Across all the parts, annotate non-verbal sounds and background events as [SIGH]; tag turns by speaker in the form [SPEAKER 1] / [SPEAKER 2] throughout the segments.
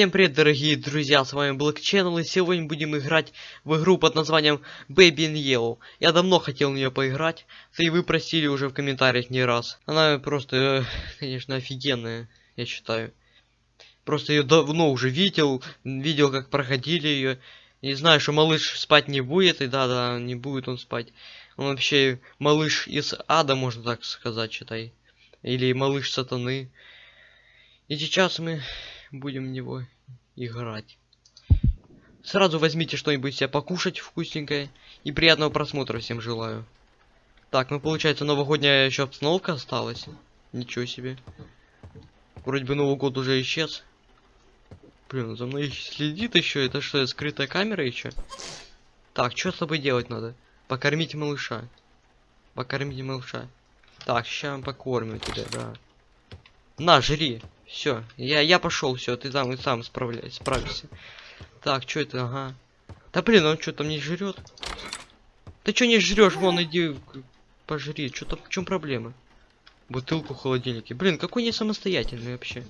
[SPEAKER 1] Всем привет, дорогие друзья, с вами Black Channel, и сегодня будем играть в игру под названием Baby in Yellow. Я давно хотел в нее поиграть, да и вы просили уже в комментариях не раз. Она просто, э, конечно, офигенная, я считаю. Просто ее давно уже видел, видел, как проходили ее. И знаю, что малыш спать не будет, и да-да, не будет он спать. Он вообще малыш из ада, можно так сказать, считай. Или малыш сатаны. И сейчас мы будем в него играть. Сразу возьмите что-нибудь себе покушать вкусненькое. И приятного просмотра всем желаю. Так, ну получается новогодняя еще обстановка осталась. Ничего себе. Вроде бы Новый год уже исчез. Блин, за мной следит еще. Это что, скрытая камера еще? Так, что с тобой делать надо? Покормить малыша. Покормить малыша. Так, сейчас покормим тебя, да. На, жри. Все, я, я пошел, все, ты там и сам справляй, справишься. Так, что это, ага. Да блин, он что там не жрет? Ты что не жрешь? Вон иди пожри. Что там, в чем проблема? Бутылку в холодильнике. Блин, какой не самостоятельный вообще.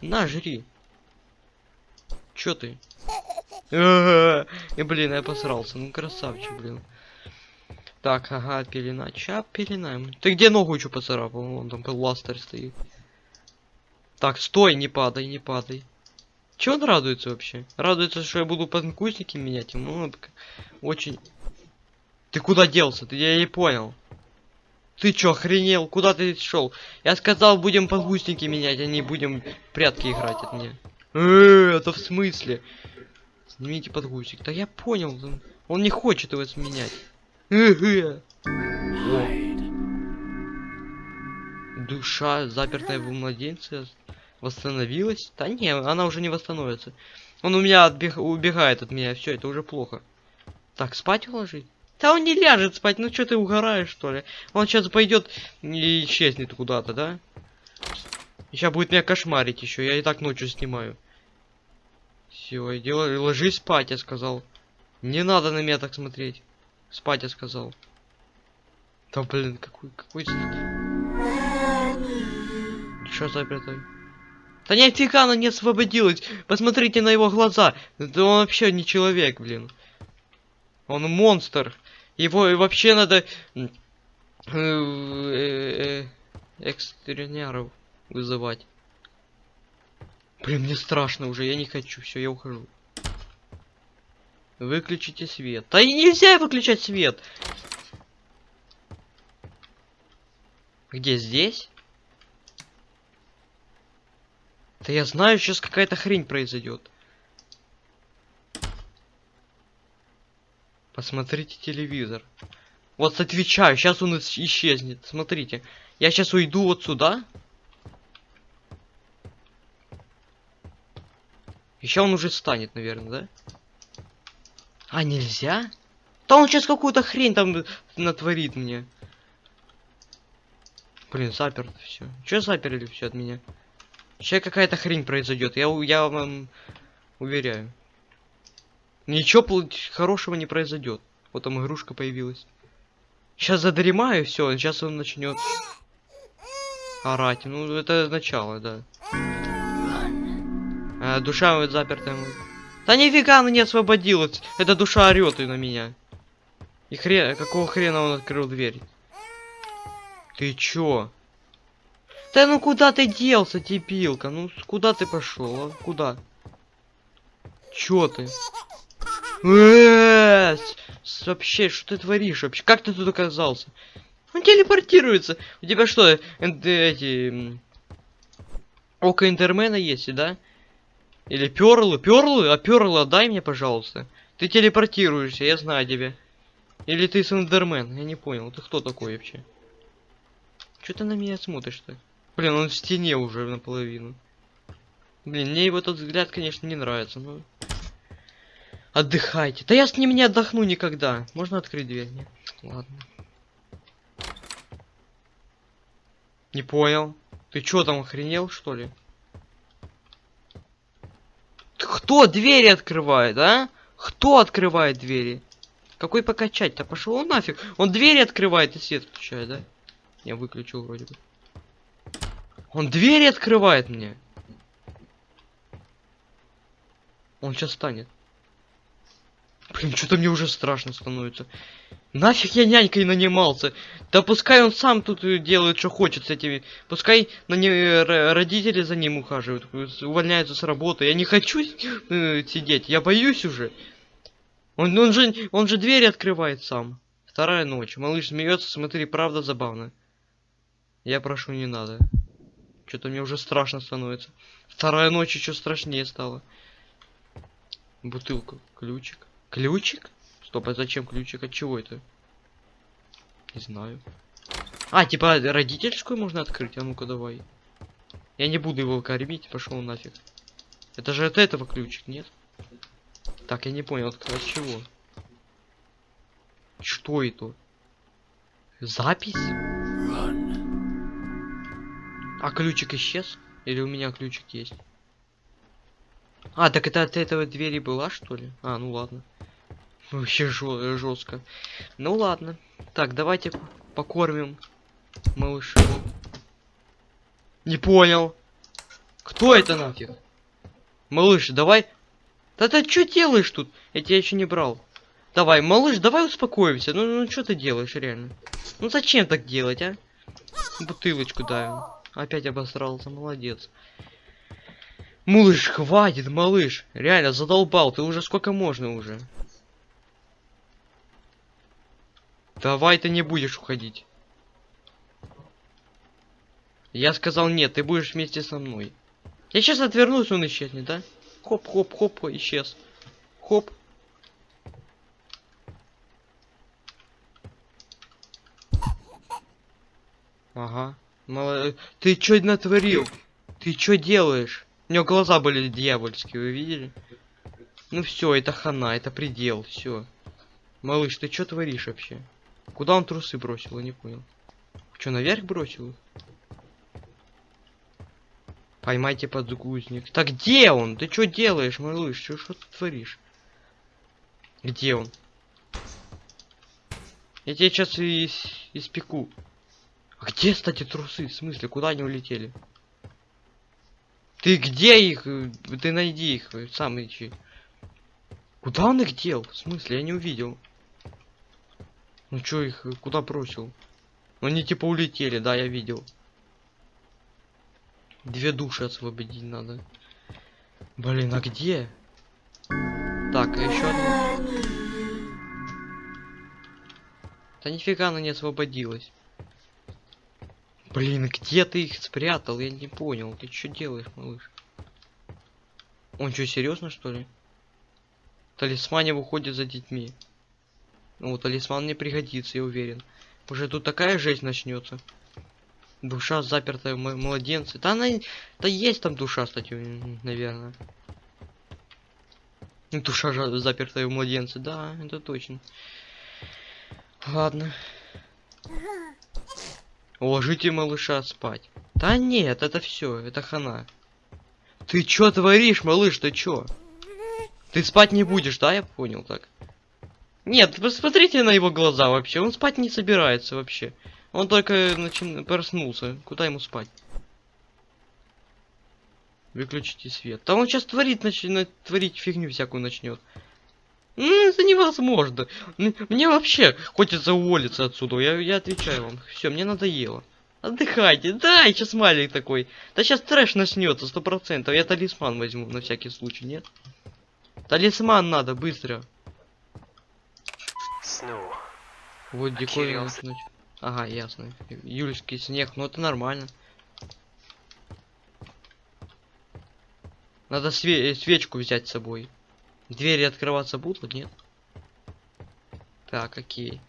[SPEAKER 1] На, жри. Чё ты? [LAUGHS] И блин, я посрался. Ну красавчик, блин. Так, ага, пелена. Ча пеленаем. Ты где ногу еще поцарапал? Вон там ластер стоит. Так, стой, не падай, не падай. Чего он радуется вообще? Радуется, что я буду подгузники менять? Ну, очень... Ты куда делся? Ты я не понял. Ты чё, охренел? Куда ты шел? Я сказал, будем подгузники менять, а не будем прятки играть от меня. Э, это в смысле? Снимите подгузник. Да я понял. Он не хочет его сменять. Душа, запертая в младенце, восстановилась? Да не, она уже не восстановится. Он у меня отбег... убегает от меня, все, это уже плохо. Так, спать уложить? Да он не ляжет спать, ну что ты угораешь, что ли? Он сейчас пойдет и исчезнет куда-то, да? Сейчас будет меня кошмарить еще, я и так ночью снимаю. Все, делай, ложись спать, я сказал. Не надо на меня так смотреть. Спать, я сказал. Да блин, какой, какой... Что запертой? Да нифига она не освободилась. Посмотрите на его глаза. Да он вообще не человек, блин. Он монстр. Его вообще надо... Э, э, экстренеров вызывать. Блин, мне страшно уже, я не хочу, все, я ухожу. Выключите свет. Да и нельзя выключать свет. Где здесь? Да я знаю, сейчас какая-то хрень произойдет. Посмотрите телевизор. Вот отвечаю, сейчас он исчезнет. Смотрите. Я сейчас уйду вот сюда. Еще он уже станет, наверное, да? А, нельзя? Да он сейчас какую-то хрень там натворит мне. Блин, заперт все. Че заперли все от меня? Сейчас какая-то хрень произойдет, я, я вам уверяю. Ничего хорошего не произойдет. Вот там игрушка появилась. Сейчас задремаю, все, сейчас он начнет орать. Ну, это начало, да. А, душа вот запертая. Да нифига она не освободилась. Эта душа орет и на меня. И хрен, какого хрена он открыл дверь? Ты чё? Да ну куда ты делся, типилка? Ну куда ты пошел? А? Куда? Чё ты? Э, вообще, что ты творишь вообще? Как ты тут оказался? Он телепортируется. У тебя что, эти... Око Интермена есть, да? Или перлы? Перлы? А перлы отдай мне, пожалуйста. Ты телепортируешься, я знаю тебя. Или ты Сендермен? Я не понял, ты кто такой вообще? Что ты на меня смотришь-то? Блин, он в стене уже наполовину. Блин, мне его тот взгляд, конечно, не нравится, но... Отдыхайте. Да я с ним не отдохну никогда. Можно открыть дверь? Нет? Ладно. Не понял. Ты чё там охренел, что ли? Кто двери открывает, а? Кто открывает двери? Какой покачать-то? Пошел он нафиг. Он двери открывает и свет включает, да? Я выключил вроде бы. Он двери открывает мне. Он сейчас станет. Блин, что-то мне уже страшно становится. Нафиг я нянькой нанимался? Да пускай он сам тут делает, что хочет с этими. Пускай на не... родители за ним ухаживают, увольняются с работы. Я не хочу э, сидеть, я боюсь уже. Он, он же, он же двери открывает сам. Вторая ночь. Малыш смеется, смотри, правда забавно. Я прошу, не надо. Что-то мне уже страшно становится. Вторая ночь еще страшнее стала. Бутылка. Ключик. Ключик? Стоп, а зачем ключик? От чего это? Не знаю. А, типа родительскую можно открыть? А ну-ка давай. Я не буду его кормить, пошел нафиг. Это же от этого ключик, нет? Так, я не понял, от, от чего? Что это? Запись? А ключик исчез? Или у меня ключик есть? А, так это от этого двери была, что ли? А, ну ладно. Вообще жестко. Ну ладно. Так, давайте покормим малыша. Не понял. Кто это нафиг? Малыш, давай. Да ты что делаешь тут? Я тебя еще не брал. Давай, малыш, давай успокоимся. Ну, ну что ты делаешь, реально? Ну зачем так делать, а? Бутылочку дай. Опять обосрался, молодец. Малыш, хватит, малыш. Реально, задолбал. Ты уже сколько можно уже? Давай ты не будешь уходить. Я сказал нет, ты будешь вместе со мной. Я сейчас отвернусь, он исчезнет, да? Хоп, хоп, хоп, исчез. Хоп. Ага. Мало... Ты чё натворил? Ты чё делаешь? У него глаза были дьявольские, вы видели? Ну все, это хана, это предел, все. Малыш, ты чё творишь вообще? Куда он трусы бросил, я не понял. Чё, наверх бросил? Поймайте подгузник. Так где он? Ты что делаешь, малыш? Что что ты творишь? Где он? Я тебя сейчас и ис- испеку. А где, кстати, трусы? В смысле, куда они улетели? Ты где их? Ты найди их, сам ищи. Куда он их дел? В смысле, я не увидел. Ну чё их, куда бросил? Ну, Они типа улетели, да, я видел. Две души освободить надо. Блин, а где? Так, а еще одна. Да нифига она не освободилась. Блин, где ты их спрятал? Я не понял. Ты что делаешь, малыш? Он что, серьезно что ли? Талисмане выходит за детьми. Ну, талисман мне пригодится, я уверен. Уже тут такая жесть начнется. Душа запертая в м- младенце. Да она... Да есть там душа, кстати, наверное. Душа запертая в младенце, да, это точно. Ладно. Уложите малыша спать. Да нет, это все, это хана. Ты чё творишь, малыш, ты чё? Ты спать не будешь, да, я понял так? Нет, посмотрите на его глаза вообще, он спать не собирается вообще. Он только начин... проснулся, куда ему спать? Выключите свет. Да он сейчас творит, начнет творить фигню всякую начнет. Ну, это невозможно. Мне вообще хочется уволиться отсюда. Я, я отвечаю вам. Все, мне надоело. Отдыхайте. Да, сейчас маленький такой. Да сейчас трэш начнется, сто процентов. Я талисман возьму на всякий случай, нет? Талисман надо, быстро.
[SPEAKER 2] Snow.
[SPEAKER 1] Вот ночь. Ага, ясно. Юльский снег, ну это нормально. Надо све- свечку взять с собой. Двери открываться будут, нет? Так, окей.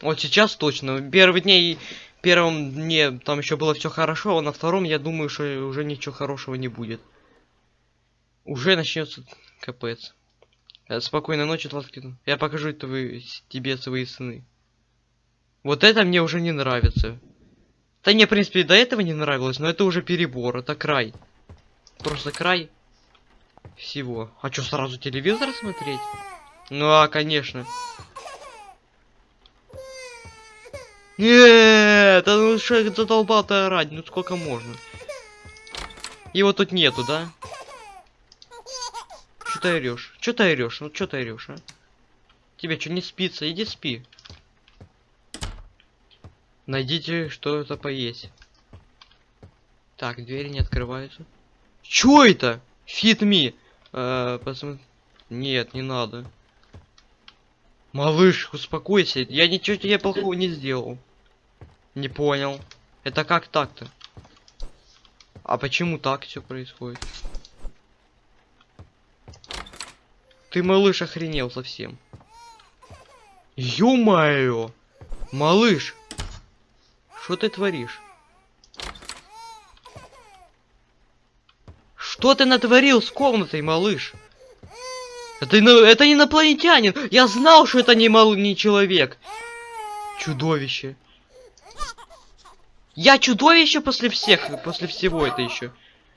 [SPEAKER 1] Вот сейчас точно. Первый дней, первом дне там еще было все хорошо, а на втором я думаю, что уже ничего хорошего не будет. Уже начнется капец. Э, Спокойной ночи, Тлаткин. Я покажу твои, тебе свои сны. Вот это мне уже не нравится. Да мне, в принципе, до этого не нравилось, но это уже перебор, это край. Просто край всего. А что, сразу телевизор смотреть? Ну, а, конечно. Нет, да ну что задолбал-то орать, ну сколько можно? Его тут нету, да? ты орешь? Чё ты орешь? Ну чё ты орешь, а? Тебе что не спится? Иди спи. Найдите что-то поесть. Так, двери не открываются. Чё это? Fit me. Э. Нет, не надо. Малыш, успокойся. Я ничего тебе плохого не сделал. Не понял. Это как так-то? А почему так все происходит? Ты, малыш, охренел совсем. Ё-моё! Малыш! Что ты творишь? Что ты натворил с комнатой, малыш? Это, это инопланетянин! Я знал, что это не, мал... не человек! Чудовище! Я чудовище после всех, после всего это еще.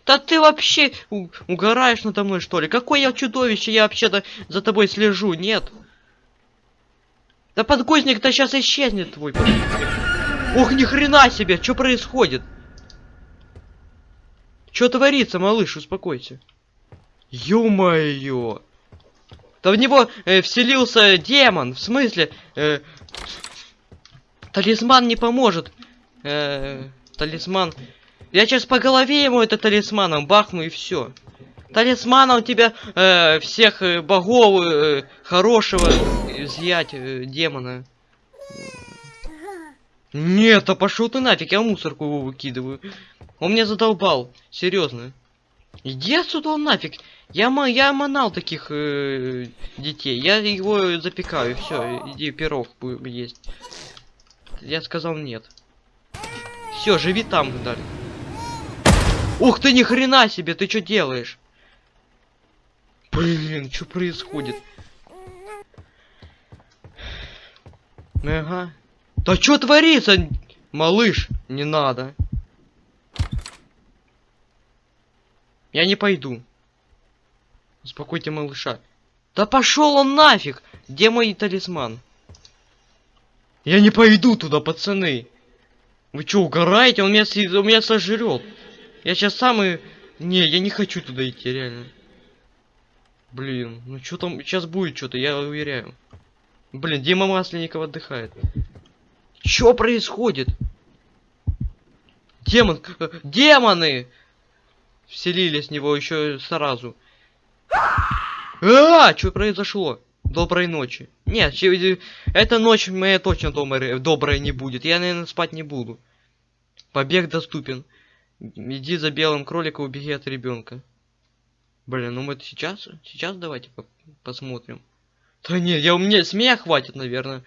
[SPEAKER 1] Да ты вообще угораешь надо мной, что ли? Какое я чудовище? Я вообще-то за тобой слежу, нет? Да подгузник-то сейчас исчезнет твой. Ох, ни хрена себе, что происходит? Что творится, малыш, успокойся. Ё-моё. Да в него э, вселился демон, в смысле? э, талисман не поможет. Э, талисман. Я сейчас по голове ему это талисманом бахну и все. Талисманом тебя э, всех э, богов э, хорошего изъять э, демона. Нет, а пошел ты нафиг, я мусорку его выкидываю. Он меня задолбал, серьезно. Иди отсюда он нафиг. Я, я манал таких э, детей. Я его запекаю, все, иди пирог есть. Я сказал нет. Все, живи там далее. Ух ты, ни хрена себе, ты что делаешь? Блин, что происходит? Ага. Да что творится, малыш? Не надо. Я не пойду. Успокойте малыша. Да пошел он нафиг! Где мой талисман? Я не пойду туда, пацаны. Вы что, угораете? Он меня, меня сожрет. Я сейчас самый... Не, я не хочу туда идти, реально. Блин, ну что там... Сейчас будет что-то, я уверяю. Блин, Дима Масленников отдыхает. Что происходит? Демон... э, Демоны! Вселились в него еще сразу. А, что произошло? Доброй ночи. Нет, эта ночь моя точно добрая, добрая не будет. Я, наверное, спать не буду. Побег доступен. Иди за белым кроликом, убеги от ребенка. Блин, ну мы это сейчас? Сейчас давайте по- посмотрим. Да нет, я у меня с хватит, наверное.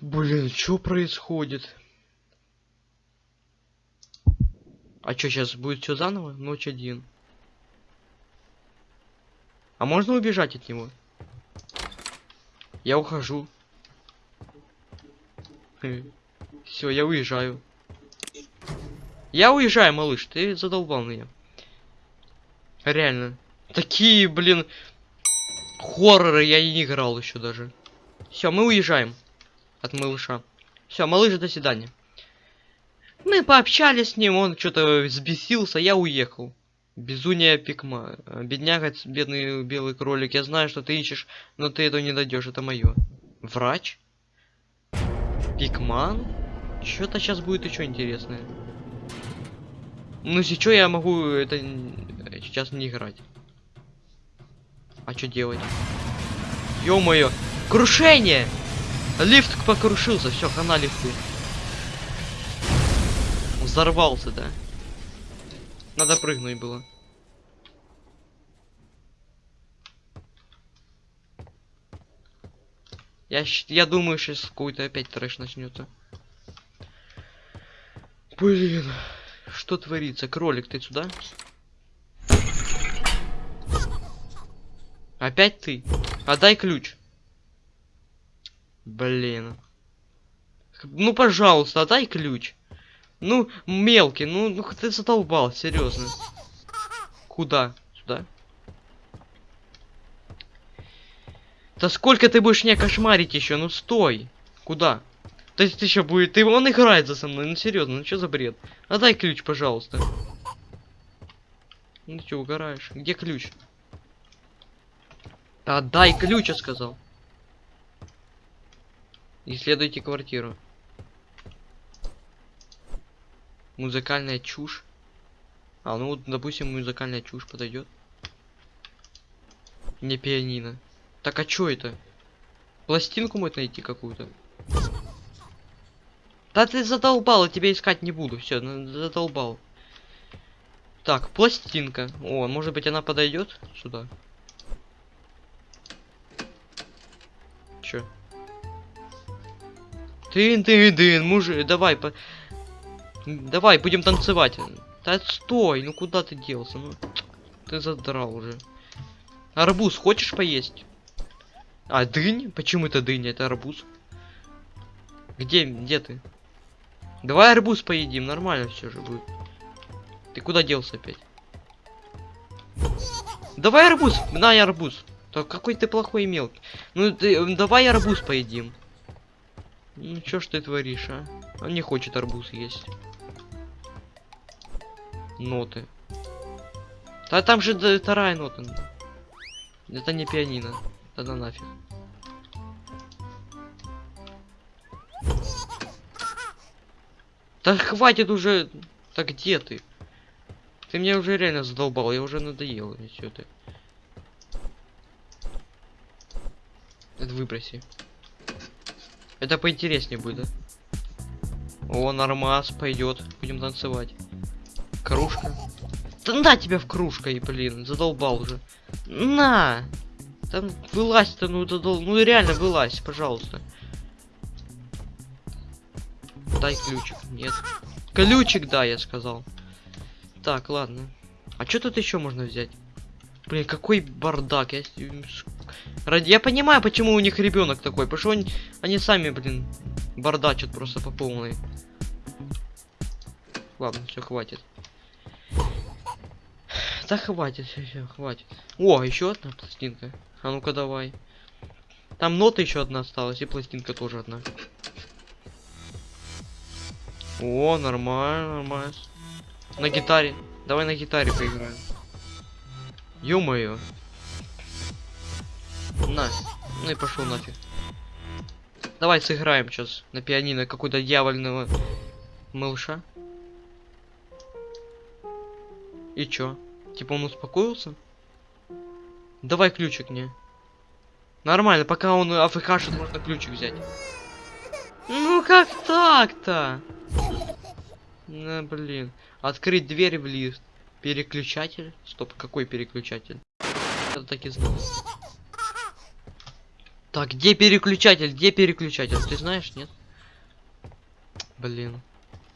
[SPEAKER 1] Блин, что происходит? А что сейчас будет все заново? Ночь один. А можно убежать от него? Я ухожу. [LAUGHS] Все, я уезжаю. Я уезжаю, малыш, ты задолбал меня. Реально. Такие, блин, хорроры я не играл еще даже. Все, мы уезжаем от малыша. Все, малыш, до свидания. Мы пообщались с ним, он что-то взбесился, я уехал. Безуния пикма. Бедняга, бедный белый кролик, я знаю, что ты ищешь, но ты этого не дойдешь, это мое. Врач? Пикман? Что-то сейчас будет еще интересное. Ну, сейчас я могу это сейчас не играть. А что делать? Ё-моё! Крушение! Лифт покрушился, все, хана лифты. Взорвался, да? Надо прыгнуть было. Я, я думаю, сейчас какой-то опять трэш начнется. Блин, что творится? Кролик, ты сюда? Опять ты? Отдай ключ. Блин. Ну, пожалуйста, отдай ключ. Ну, мелкий, ну, ну ты задолбал, серьезно. Куда? Сюда? Да сколько ты будешь меня кошмарить еще? Ну стой. Куда? То есть ты еще будет. Ты он играет за со мной. Ну серьезно, ну что за бред? Отдай ключ, пожалуйста. Ну ты что, угораешь? Где ключ? Отдай ключ, я сказал. Исследуйте квартиру. Музыкальная чушь. А, ну вот, допустим, музыкальная чушь подойдет. Не пианино. Так а чё это? Пластинку может найти какую-то? Да ты задолбал, я тебя искать не буду. Все, задолбал. Так, пластинка. О, может быть она подойдет сюда? Чё? Тын, тын, тын, мужик, давай, по... давай, будем танцевать. Да стой, ну куда ты делся? Ну, ты задрал уже. Арбуз хочешь поесть? А, дынь? Почему это дынь? Это арбуз. Где, где ты? Давай арбуз поедим, нормально все же будет. Ты куда делся опять? Давай арбуз, на арбуз. Да какой ты плохой мелкий. Ну ты, давай арбуз поедим. Ну чё ж ты творишь, а? Он не хочет арбуз есть. Ноты. Да там же да, вторая нота. Это не пианино. Тогда нафиг. Да хватит уже. Так где ты? Ты меня уже реально задолбал, я уже надоел. Все это. Это выброси. Это поинтереснее будет? О, нормас пойдет. Будем танцевать. Кружка. Да на тебя в кружка, и блин, задолбал уже. На! Там вылазь-то, ну задол... Ну реально вылазь, пожалуйста. Дай ключик. Нет. Ключик, да, я сказал. Так, ладно. А что тут еще можно взять? Блин, какой бардак. Я, Я понимаю, почему у них ребенок такой. Потому что они, они сами, блин, бардачат просто по полной. Ладно, все, хватит. Да хватит, все, все, хватит. О, еще одна пластинка. А ну-ка давай. Там нота еще одна осталась, и пластинка тоже одна. О, нормально, нормально. На гитаре. Давай на гитаре поиграем. Ё-моё. На. Ну и пошел нафиг. Давай сыграем сейчас на пианино какой-то дьявольного малыша. И чё? Типа он успокоился? Давай ключик мне. Нормально, пока он афкашит, можно ключик взять. Ну как так-то? На, блин. Открыть дверь в лифт. Переключатель? Стоп, какой переключатель? Это так и знал. Так, где переключатель? Где переключатель? Ты знаешь, нет? Блин.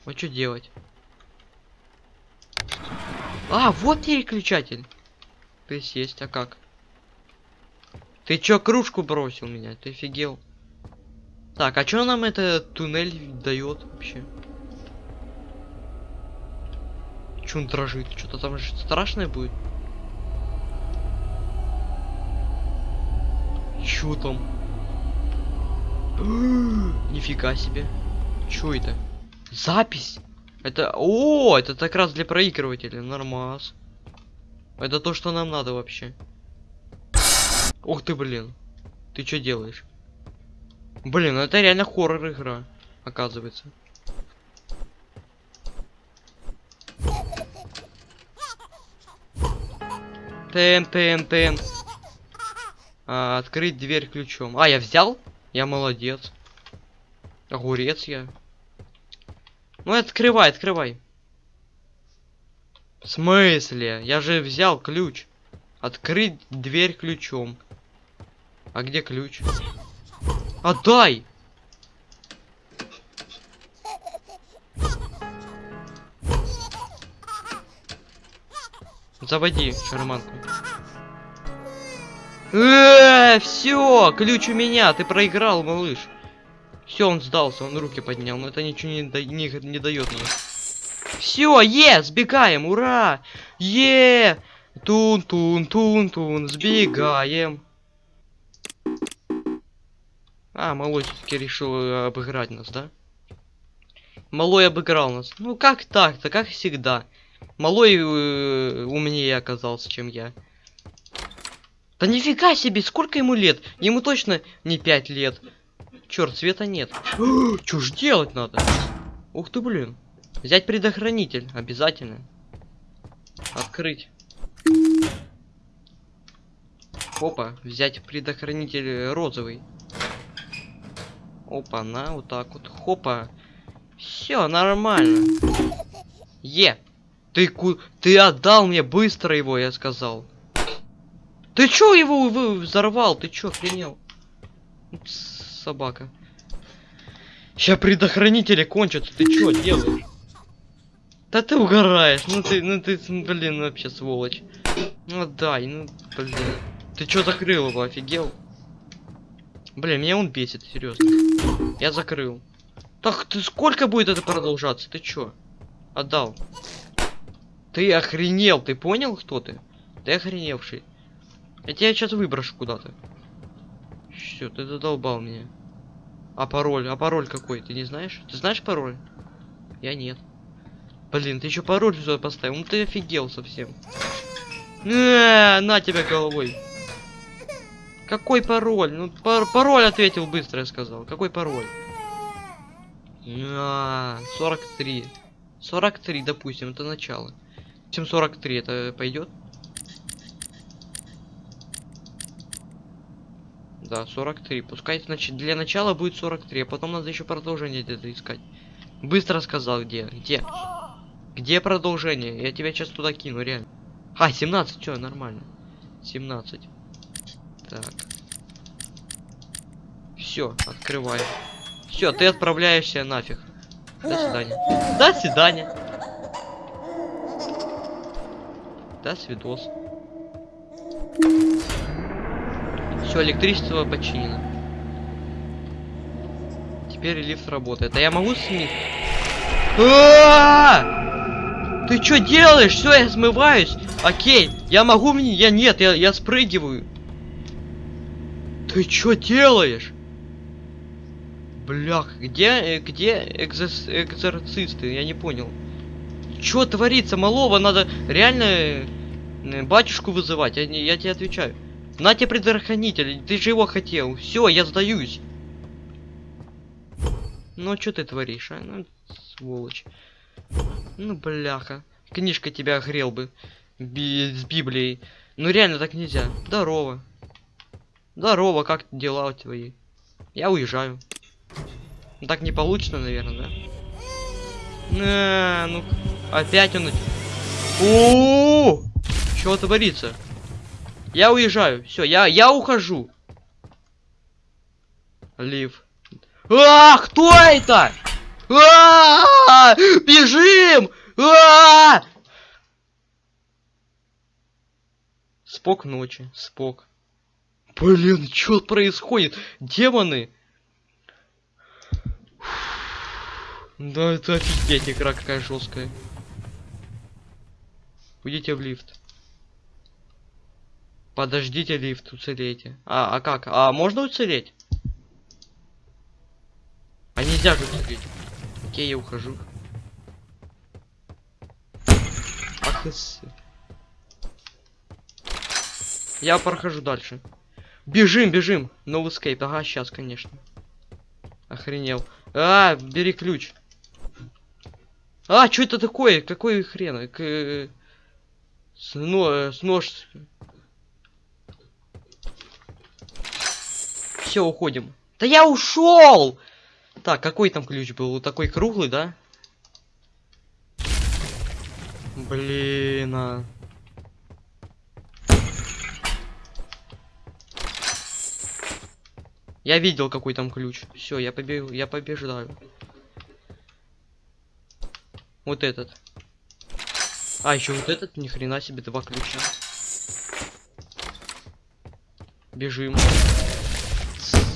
[SPEAKER 1] А что делать? А, вот переключатель. То есть есть, а как? Ты чё кружку бросил меня? Ты офигел? Так, а чё нам это туннель дает вообще? Чё он дрожит? Что-то там же страшное будет? Чё там? [GASPS] Нифига себе. Чё это? Запись? Это... О, это как раз для проигрывателя. Нормас. Это то, что нам надо вообще. Ух ты, блин. Ты что делаешь? Блин, ну это реально хоррор игра, оказывается. Тен, тен, тен. А, открыть дверь ключом. А, я взял? Я молодец. Огурец я. Ну, открывай, открывай. В смысле? Я же взял ключ. Открыть дверь ключом. А где ключ? Отдай! Заводи шарманку. Э, все, ключ у меня, ты проиграл, малыш. Все, он сдался, он руки поднял, но это ничего не, да, не, не дает мне. Все, е, сбегаем, ура! Е! Тун-тун-тун-тун, сбегаем. А, малой все-таки решил э, обыграть нас, да? Малой обыграл нас. Ну как так-то, как всегда. Малой э, умнее оказался, чем я. Да нифига себе, сколько ему лет? Ему точно не 5 лет. Черт, света нет. [GASPS] Что ж делать надо? Ух ты, блин. Взять предохранитель, обязательно. Открыть. Опа, взять предохранитель розовый. Опа, на, вот так вот. Хопа. Все, нормально. Е. Ты ку... Ты отдал мне быстро его, я сказал. Ты чё его взорвал? Ты чё, охренел? Собака. Сейчас предохранители кончатся. Ты чё делаешь? Да ты угораешь. Ну ты, ну ты, блин, вообще сволочь. Ну дай, ну, блин. Ты чё закрыл его, офигел? Блин, меня он бесит, серьезно. Я закрыл. Так, ты сколько будет это продолжаться? Ты чё? Отдал. Ты охренел, ты понял, кто ты? Ты охреневший. Я тебя сейчас выброшу куда-то. Все, ты задолбал меня. А пароль? А пароль какой? Ты не знаешь? Ты знаешь пароль? Я нет. Блин, ты еще пароль сюда поставил. Ну ты офигел совсем. На, на тебя головой. Какой пароль? Ну, пар пароль ответил быстро, я сказал. Какой пароль? А, 43. 43, допустим, это начало. Чем 43, это пойдет? Да, 43. Пускай, значит, для начала будет 43, а потом надо еще продолжение где-то искать. Быстро сказал, где? Где? Где продолжение? Я тебя сейчас туда кину, реально. А, 17, что, нормально. 17. Так. Все, открываем. Все, ты отправляешься нафиг. До свидания. До свидания. До свидос. Все, электричество починено. Теперь лифт работает. А я могу сменить? А! Ты что делаешь? Все, я смываюсь. Окей, я могу мне? Я нет, я, я спрыгиваю. Ты что делаешь? Блях, где, где экзос, экзорцисты? Я не понял. Что творится, малого? Надо реально э, батюшку вызывать. Я, я тебе отвечаю. На тебе предохранитель, ты же его хотел. Все, я сдаюсь. Ну, что ты творишь, а? Ну, сволочь. Ну, бляха. Книжка тебя огрел бы. Би с Библией. Ну, реально так нельзя. Здорово. Здорово, как дела твои? Я уезжаю. Так не получится, наверное, да? На, ну, опять он... О, Что творится? Я уезжаю. Все, я, я ухожу. Лив. А, кто это? А, бежим! А! Спок ночи, спок. Блин, что происходит? Демоны! Да это офигеть, игра какая жесткая. Уйдите в лифт. Подождите лифт, уцелейте. А, а как? А можно уцелеть? А нельзя же уцелеть. Окей, я ухожу. Ах ты Я прохожу дальше. Бежим, бежим. No escape. Ага, сейчас, конечно. Охренел. А, бери ключ. А, что это такое? Какой хрен? К... С, но, с нож. Все, уходим. Да я ушел! Так, какой там ключ был? Такой круглый, да? Блин, а. Я видел, какой там ключ. Все, я побегу, я побеждаю. Вот этот. А, еще вот этот, ни хрена себе, два ключа. Бежим.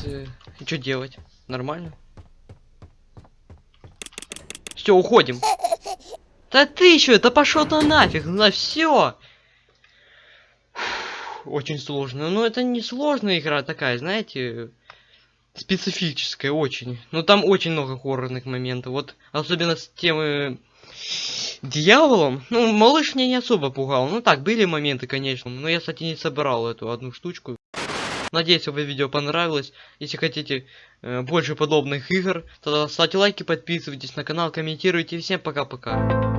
[SPEAKER 1] С... И что делать? Нормально? Все, уходим. Да ты еще, это пошел то нафиг, на все. Очень сложно. Но это не сложная игра такая, знаете, специфическая очень. Но там очень много хоррорных моментов. Вот особенно с темы Дьяволом? Ну, малыш меня не особо пугал. Ну так, были моменты, конечно. Но я, кстати, не собирал эту одну штучку. Надеюсь, вам видео понравилось. Если хотите э, больше подобных игр, то ставьте лайки, подписывайтесь на канал, комментируйте. Всем пока-пока.